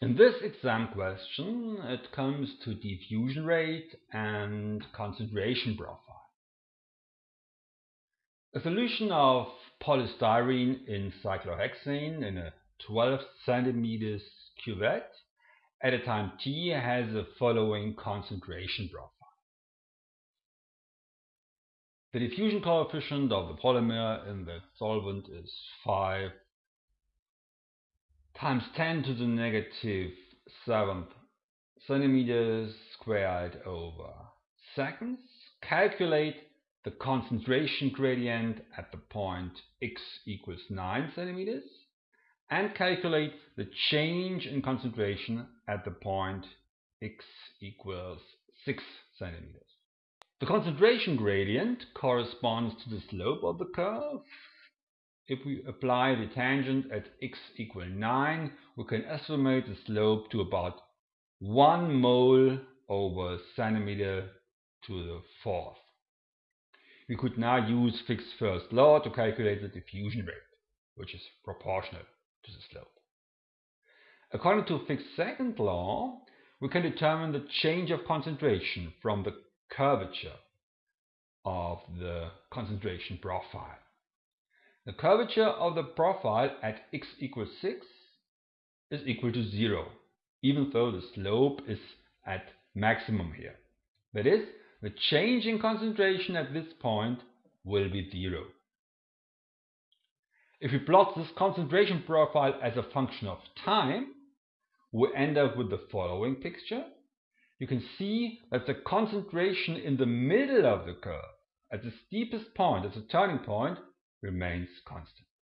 In this exam question, it comes to diffusion rate and concentration profile. A solution of polystyrene in cyclohexane in a 12 cm cuvette at a time t has the following concentration profile. The diffusion coefficient of the polymer in the solvent is 5 times 10 to the negative 7th centimeters squared over seconds. Calculate the concentration gradient at the point x equals 9 centimeters and calculate the change in concentration at the point x equals 6 centimeters. The concentration gradient corresponds to the slope of the curve if we apply the tangent at x equal 9, we can estimate the slope to about 1 mole over centimeter to the fourth. We could now use Fick's first law to calculate the diffusion rate, which is proportional to the slope. According to Fick's second law, we can determine the change of concentration from the curvature of the concentration profile. The curvature of the profile at x equals 6 is equal to 0, even though the slope is at maximum here. That is, the change in concentration at this point will be 0. If we plot this concentration profile as a function of time, we end up with the following picture. You can see that the concentration in the middle of the curve, at the steepest point, at the turning point, remains constant.